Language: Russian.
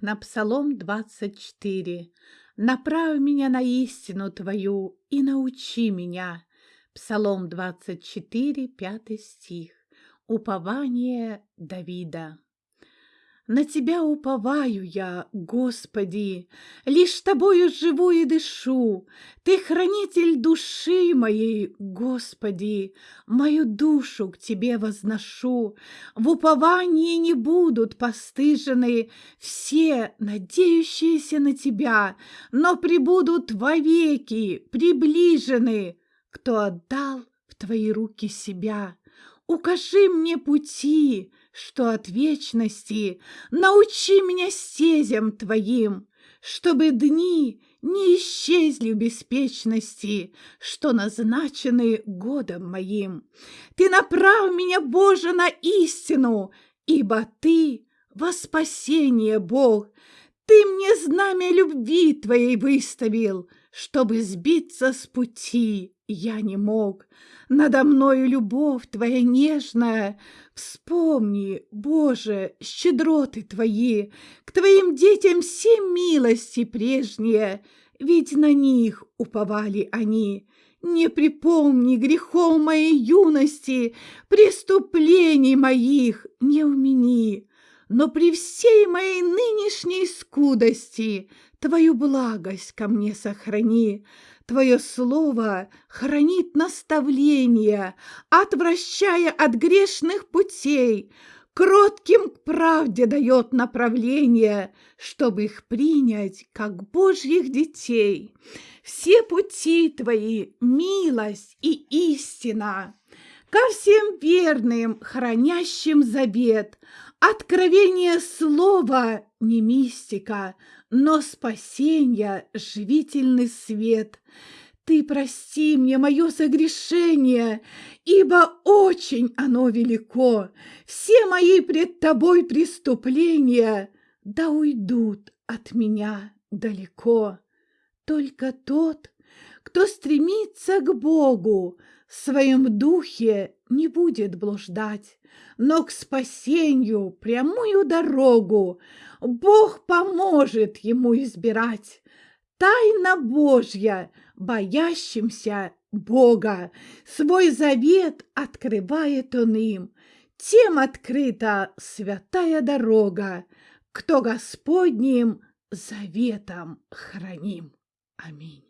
на Псалом 24. «Направь меня на истину Твою и научи меня». Псалом 24, 5 стих. Упование Давида. На Тебя уповаю я, Господи, Лишь Тобою живу и дышу. Ты хранитель души моей, Господи, Мою душу к Тебе возношу. В уповании не будут постыжены Все, надеющиеся на Тебя, Но прибудут вовеки, приближены, Кто отдал в Твои руки себя. Укажи мне пути, что от вечности научи меня стезям твоим, чтобы дни не исчезли в беспечности, что назначены годом моим. Ты направь меня, Боже, на истину, ибо Ты во спасение Бог. Ты мне знамя любви Твоей выставил, чтобы сбиться с пути я не мог. Надо мною любовь Твоя нежная. Вспомни, Боже, щедроты Твои, К Твоим детям все милости прежние, Ведь на них уповали они. Не припомни грехов моей юности, Преступлений моих не умени, Но при всей моей нынешней скудости Твою благость ко мне сохрани. Твое слово хранит наставление, Отвращая от грешных путей, Кротким к правде дает направление, Чтобы их принять, как Божьих детей. Все пути Твои — милость и истина, Ко всем верным, хранящим завет, Откровение слова не мистика, но спасенья живительный свет. Ты прости мне мое согрешение, ибо очень оно велико. Все мои пред тобой преступления да уйдут от меня далеко. Только тот, кто стремится к Богу, в своем духе не будет блуждать, но к спасению прямую дорогу Бог поможет ему избирать. Тайна Божья, боящимся Бога, свой завет открывает он им. Тем открыта святая дорога, кто Господним заветом храним. Аминь.